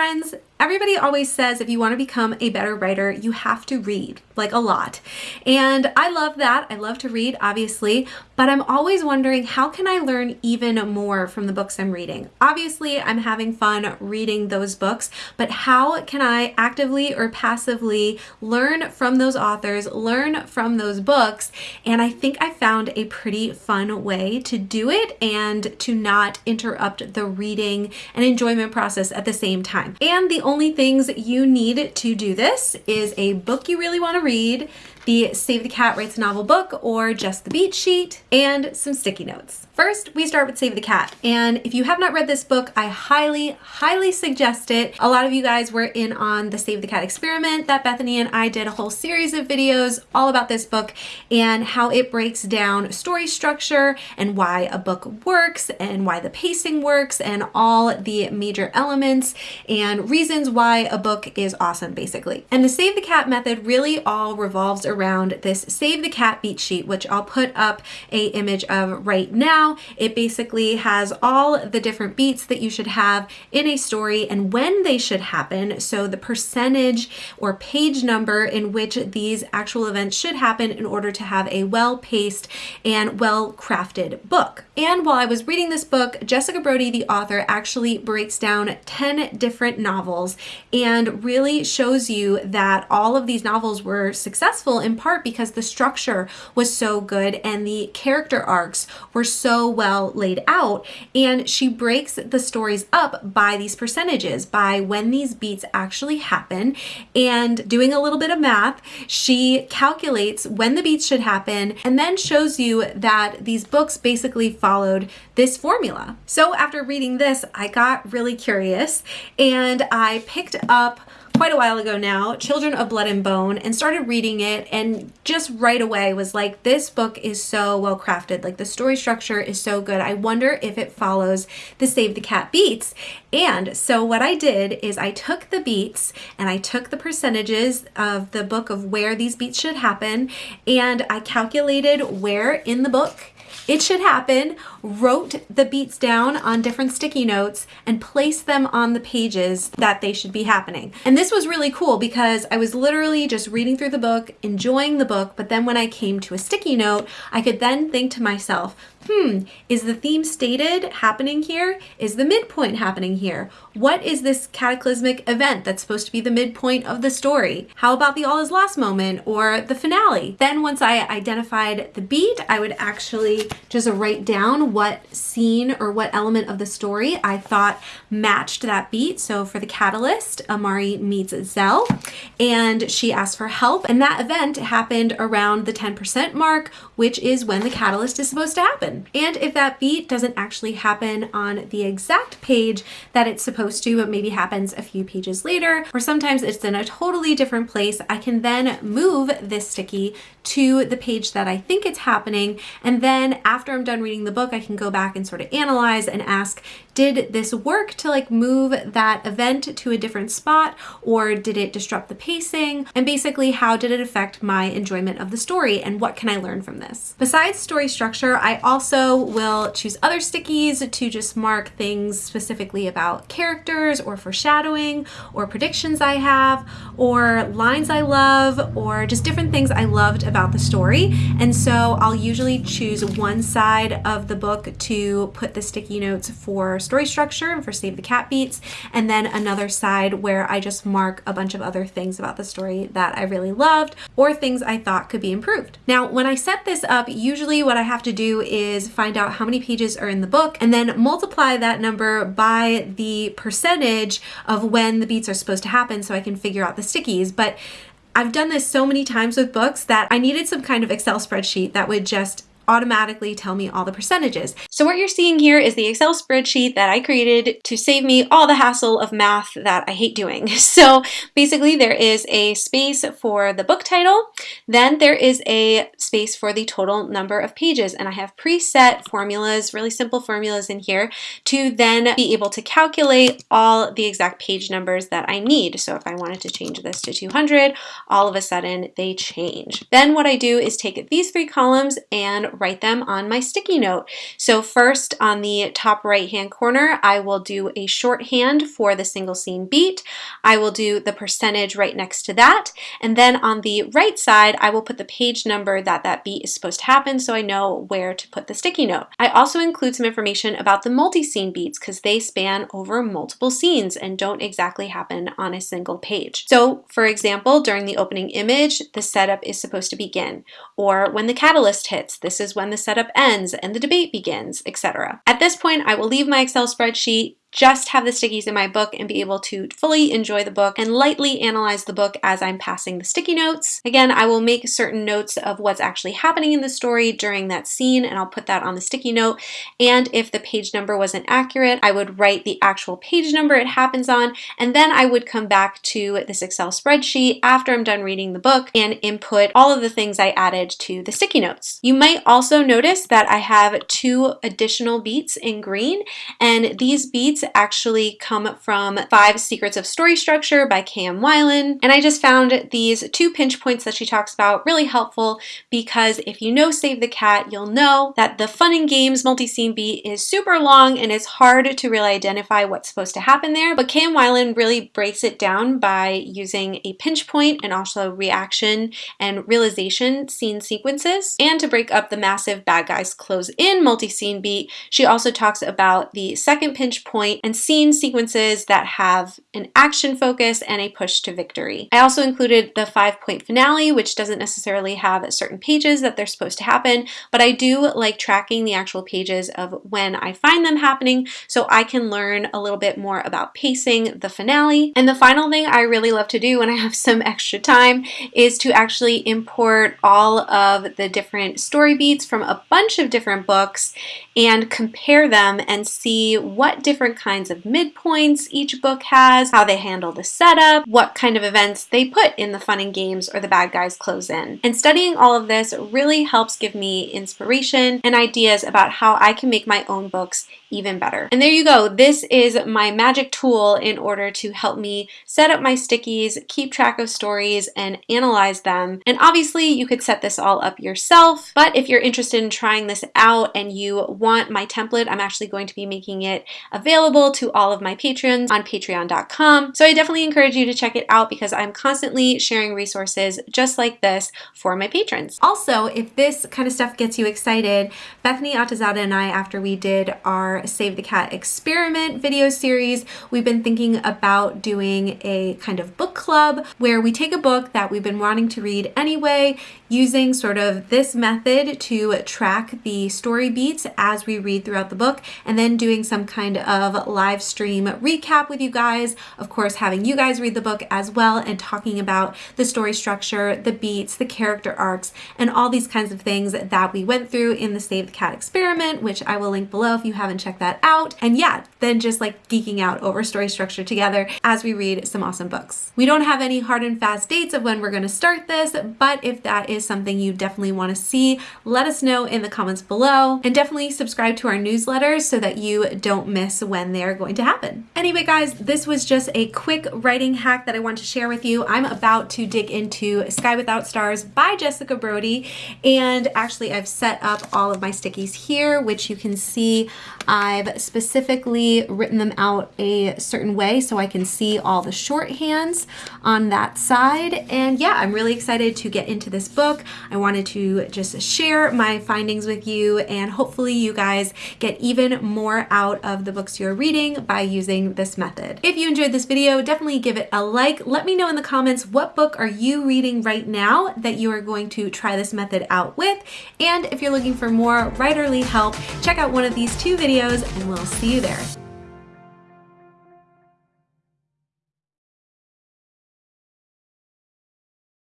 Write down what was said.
friends, everybody always says if you want to become a better writer, you have to read, like a lot. And I love that. I love to read, obviously, but I'm always wondering how can I learn even more from the books I'm reading? Obviously, I'm having fun reading those books, but how can I actively or passively learn from those authors, learn from those books? And I think I found a pretty fun way to do it and to not interrupt the reading and enjoyment process at the same time. And the only things you need to do this is a book you really want to read, the Save the Cat Writes a Novel book or just the beat sheet, and some sticky notes. First, we start with Save the Cat. And if you have not read this book, I highly, highly suggest it. A lot of you guys were in on the Save the Cat experiment that Bethany and I did a whole series of videos all about this book and how it breaks down story structure and why a book works and why the pacing works and all the major elements and reasons why a book is awesome, basically. And the Save the Cat method really all revolves around this Save the Cat beat sheet, which I'll put up a image of right now it basically has all the different beats that you should have in a story and when they should happen. So the percentage or page number in which these actual events should happen in order to have a well-paced and well-crafted book. And while I was reading this book, Jessica Brody, the author, actually breaks down 10 different novels and really shows you that all of these novels were successful in part because the structure was so good and the character arcs were so well laid out. And she breaks the stories up by these percentages, by when these beats actually happen. And doing a little bit of math, she calculates when the beats should happen and then shows you that these books basically followed this formula. So after reading this, I got really curious and I picked up quite a while ago now, Children of Blood and Bone, and started reading it and just right away was like, this book is so well crafted. Like the story structure is so good. I wonder if it follows the Save the Cat beats. And so what I did is I took the beats and I took the percentages of the book of where these beats should happen and I calculated where in the book it should happen, wrote the beats down on different sticky notes and placed them on the pages that they should be happening. And this was really cool because I was literally just reading through the book, enjoying the book, but then when I came to a sticky note, I could then think to myself, hmm, is the theme stated happening here? Is the midpoint happening here? What is this cataclysmic event that's supposed to be the midpoint of the story? How about the all is lost moment or the finale? Then once I identified the beat, I would actually just write down what scene or what element of the story I thought matched that beat. So for the catalyst, Amari meets Zell and she asks for help. And that event happened around the 10% mark, which is when the catalyst is supposed to happen. And if that beat doesn't actually happen on the exact page that it's supposed to, but maybe happens a few pages later, or sometimes it's in a totally different place, I can then move this sticky to the page that I think it's happening. And then after I'm done reading the book, I can go back and sort of analyze and ask, did this work to like move that event to a different spot or did it disrupt the pacing? And basically how did it affect my enjoyment of the story and what can I learn from this? Besides story structure, I also will choose other stickies to just mark things specifically about characters or foreshadowing or predictions I have or lines I love or just different things I loved about the story. And so I'll usually choose one side of the book to put the sticky notes for story structure and for Save the Cat Beats, and then another side where I just mark a bunch of other things about the story that I really loved or things I thought could be improved. Now, when I set this up, usually what I have to do is find out how many pages are in the book and then multiply that number by the percentage of when the beats are supposed to happen so I can figure out the stickies. But I've done this so many times with books that I needed some kind of Excel spreadsheet that would just automatically tell me all the percentages. So what you're seeing here is the Excel spreadsheet that I created to save me all the hassle of math that I hate doing. So basically there is a space for the book title, then there is a space for the total number of pages and I have preset formulas, really simple formulas in here to then be able to calculate all the exact page numbers that I need. So if I wanted to change this to 200, all of a sudden they change. Then what I do is take these three columns and write them on my sticky note. So first on the top right hand corner, I will do a shorthand for the single scene beat. I will do the percentage right next to that. And then on the right side, I will put the page number that that beat is supposed to happen so I know where to put the sticky note. I also include some information about the multi-scene beats because they span over multiple scenes and don't exactly happen on a single page. So for example, during the opening image, the setup is supposed to begin. Or when the catalyst hits, this is when the setup ends and the debate begins, etc. At this point, I will leave my Excel spreadsheet just have the stickies in my book and be able to fully enjoy the book and lightly analyze the book as I'm passing the sticky notes. Again, I will make certain notes of what's actually happening in the story during that scene and I'll put that on the sticky note. And if the page number wasn't accurate, I would write the actual page number it happens on and then I would come back to this Excel spreadsheet after I'm done reading the book and input all of the things I added to the sticky notes. You might also notice that I have two additional beats in green and these beats actually come from Five Secrets of Story Structure by K.M. Weiland. And I just found these two pinch points that she talks about really helpful because if you know Save the Cat, you'll know that the fun and games multi-scene beat is super long and it's hard to really identify what's supposed to happen there. But K.M. Weiland really breaks it down by using a pinch point and also reaction and realization scene sequences. And to break up the massive bad guys close in multi-scene beat, she also talks about the second pinch point point and scene sequences that have an action focus and a push to victory. I also included the five point finale, which doesn't necessarily have certain pages that they're supposed to happen, but I do like tracking the actual pages of when I find them happening so I can learn a little bit more about pacing the finale. And the final thing I really love to do when I have some extra time is to actually import all of the different story beats from a bunch of different books and compare them and see what different kinds of midpoints each book has, how they handle the setup, what kind of events they put in the fun and games or the bad guys close in. And studying all of this really helps give me inspiration and ideas about how I can make my own books even better. And there you go. This is my magic tool in order to help me set up my stickies, keep track of stories, and analyze them. And obviously you could set this all up yourself, but if you're interested in trying this out and you want my template, I'm actually going to be making it available to all of my patrons on patreon.com. So I definitely encourage you to check it out because I'm constantly sharing resources just like this for my patrons. Also, if this kind of stuff gets you excited, Bethany Atazadeh and I, after we did our Save the Cat experiment video series, we've been thinking about doing a kind of book club where we take a book that we've been wanting to read anyway, using sort of this method to track the story beats as we read throughout the book, and then doing some kind of live stream recap with you guys. Of course, having you guys read the book as well and talking about the story structure, the beats, the character arcs, and all these kinds of things that we went through in the Save the Cat experiment, which I will link below if you haven't checked check that out. And yeah, then just like geeking out over story structure together as we read some awesome books. We don't have any hard and fast dates of when we're going to start this, but if that is something you definitely want to see, let us know in the comments below and definitely subscribe to our newsletters so that you don't miss when they're going to happen. Anyway, guys, this was just a quick writing hack that I want to share with you. I'm about to dig into Sky Without Stars by Jessica Brody and actually I've set up all of my stickies here, which you can see I've specifically written them out a certain way so I can see all the shorthands on that side. And yeah, I'm really excited to get into this book. I wanted to just share my findings with you and hopefully you guys get even more out of the books you're reading by using this method. If you enjoyed this video, definitely give it a like. Let me know in the comments what book are you reading right now that you are going to try this method out with. And if you're looking for more writerly help, check out one of these two videos videos and we'll see you there.